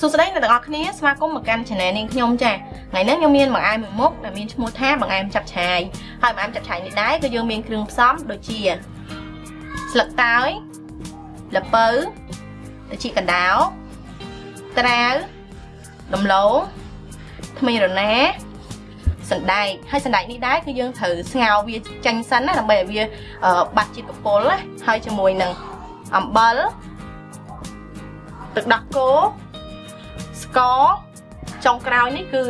សួស្តីអ្នកទាំងអស់គ្នាស្វាគមន៍មកកាន់ Channel នាងខ្ញុំចាថ្ងៃនេះខ្ញុំមានបង្អែមមួយមុខដែលមានឈ្មោះថាបង្អែមចាប់ឆាយហើយបង្អែមចាប់ឆាយនេះដែរគឺយើងមានគ្រឿងផ្សំដូចជាស្លឹកតើយល្ពៅត្រចៀកកណ្ដោត្រាវដំឡូងថ្មីរណាសណ្ដែកហើយសណ្ដែកនេះដែរគឺយើងត្រូវស្ងោរវាចាញ់សិនណាដើម្បីឲ្យវាបាត់ជាតិកពុលណាហើយជាមួយនឹងអំបិលទឹកដោះគោ ស្ករចុងក្រោយនេះគឺ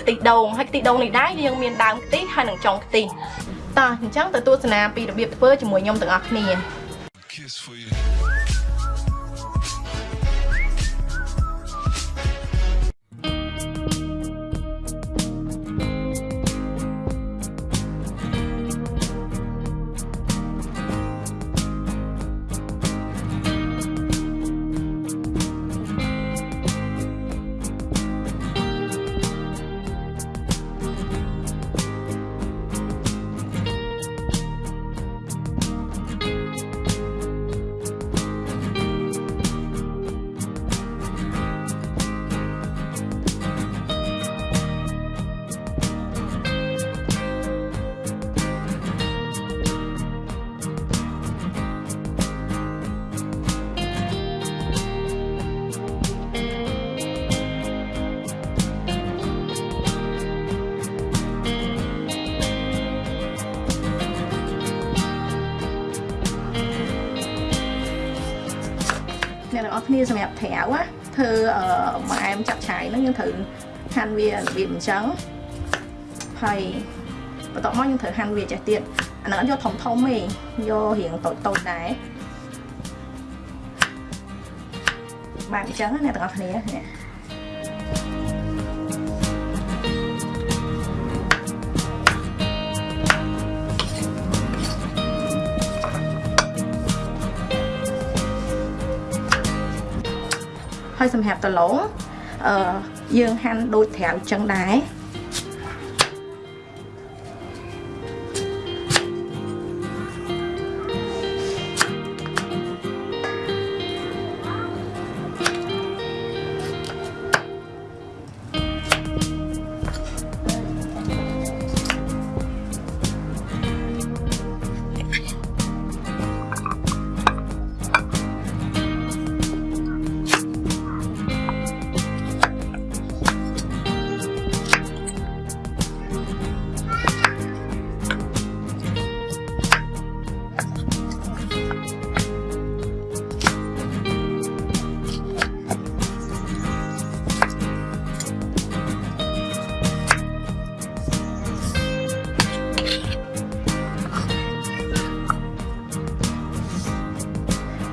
ខ្ទិះដូងហើយខ្ទិះដូងនេះដែរយើងមានដើមខ្ទិះហើយនិងចុងខ្ទិះតោះអញ្ចឹងទៅទស្សនាពីរបៀបធ្វើជាមួយខ្ញុំទាំងអស់គ្នា Kiss for you. អ្នកទាំងអស់គ្នាសម្រាប់ត្រាវធ្វើម៉ែមចាក់ឆាយហ្នឹងយើងត្រូវហាន់វារបៀបអញ្ចឹងហើយបន្ទាប់មកយើងត្រូវហាន់វាចេះទៀតអាហ្នឹងយកធំធំទេយករៀងតូចតូចដែរបាទអញ្ចឹងអ្នកទាំងអស់គ្នានេះ ហើយសម្រាប់ដឡងអឺយើងហាន់ដូចត្រាវចឹងដែរ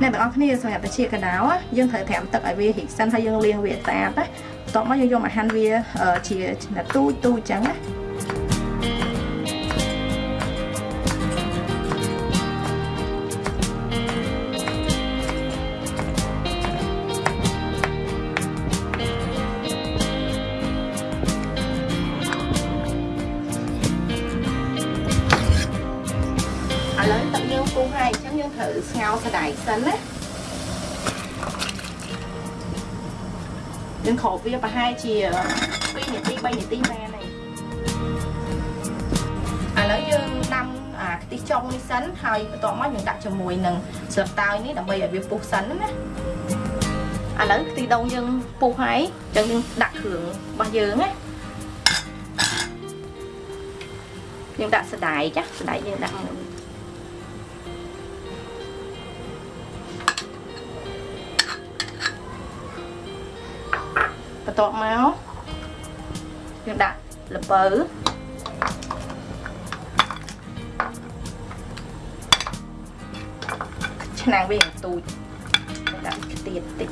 អ្នកទាំងអស់គ្នាសម្រាប់តាជាកណ្ដៅយើងត្រូវត្រាំទឹកឲ្យវារីកសិនហើយយើងលាងវាស្អាតណាបន្ទាប់មកយើងយកមកហាន់វាជាទូចទូចអញ្ចឹងណា អញ្ចឹងយើងត្រូវស្ងោរសណ្ដែកសិនណាយើងក្របវាប្រហែលជា2នាទី3នាទីបានហើយឥឡូវយើងដាំអាខ្ទិះចុងនេះសិនហើយបន្ទាប់មកយើងដាក់ជាមួយនឹងស្លឹកតើយនេះដើម្បីឲ្យវាពុះសិនណាឥឡូវខ្ទិះដូងយើងពុះហើយអញ្ចឹងយើងដាក់គ្រឿងរបស់យើងណាយើងដាក់សណ្ដែកចាសណ្ដែកយើងដាក់មួយ បន្ទាប់មកយើងដាក់ល្ពៅឆ្នាំងវាទូចដាក់ទៀតតិច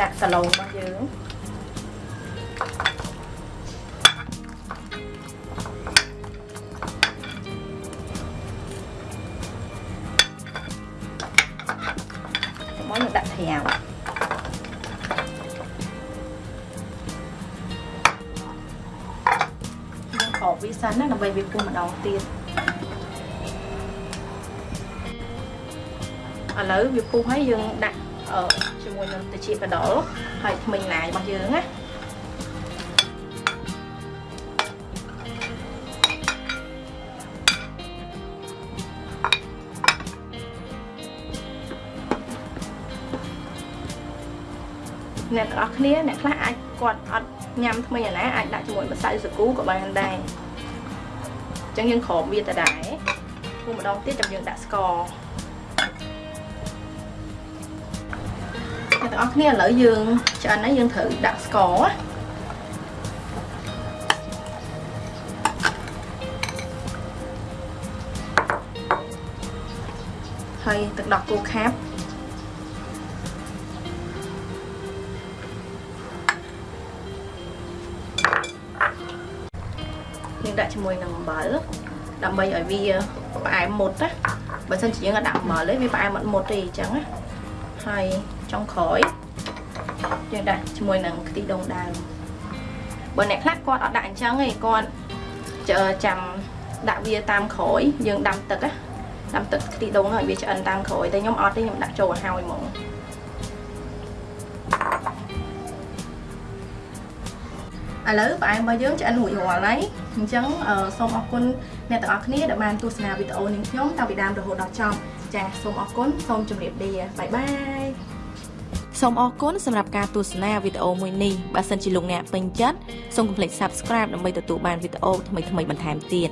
ដាក់សាឡូងរបស់យើង វាសិនណាដើម្បីវាពុះម្ដងទៀតឥឡូវវាពុះហើយយើងដាក់អឺជាមួយនឹងទៅជាកដុលហើយថ្មិញឡាយរបស់យើងណាអ្នកទាំងអស់គ្នាអ្នកខ្លះអាចគាត់អត់ញ៉ាំថ្មីអាណាអាចដាក់ជាមួយម្សៅសាគូក៏បានដែរ អញ្ចឹងយើងក្រោបវាទៅដែរពុះម្ដងទៀតចាំយើងដាក់ស្ករអ្នកទាំងអស់គ្នាឥឡូវយើងឆ្អិនហើយយើងត្រូវដាក់ស្ករហើយទឹកដោះគោខាប់ យើងដាក់ជាមួយនឹងអំបិលដើម្បីឲ្យវាផ្អែមមុតណាបើមិនជាយើងអត់ដាក់អំបិលទេវាផ្អែមអត់មុតទេអញ្ចឹងណាហើយចុងក្រោយយើងដាក់ជាមួយនឹងខ្ទិះដូងដើមបើអ្នកខ្លះគាត់អត់ដាក់អញ្ចឹងទេគាត់ចាំដាក់វាតាមក្រោយយើងដាំទឹកណាដាំទឹកខ្ទិះដូងឲ្យវាឆ្អិនតាមក្រោយតែខ្ញុំអត់ទេខ្ញុំដាក់ចូលឲ្យហើយហ្មងឥឡូវផ្អែមរបស់យើងឆ្អិនរួចរាល់ហើយ អញ្ចឹងសូមអរគុណអ្នកទាំងអស់គ្នាដែលបានទស្សនាវីដេអូនេះខ្ញុំតាំងពីដើមរហូតដល់ចប់ចា៎សូមអរគុណសូមជម្រាបលាបាយបាយសូមអរគុណសម្រាប់ការទស្សនាវីដេអូមួយនេះបើសិនជាលោកអ្នកពេញចិត្តសូមកុំភ្លេច Subscribe ដើម្បីទទួលបានវីដេអូថ្មីៗបន្ថែមទៀត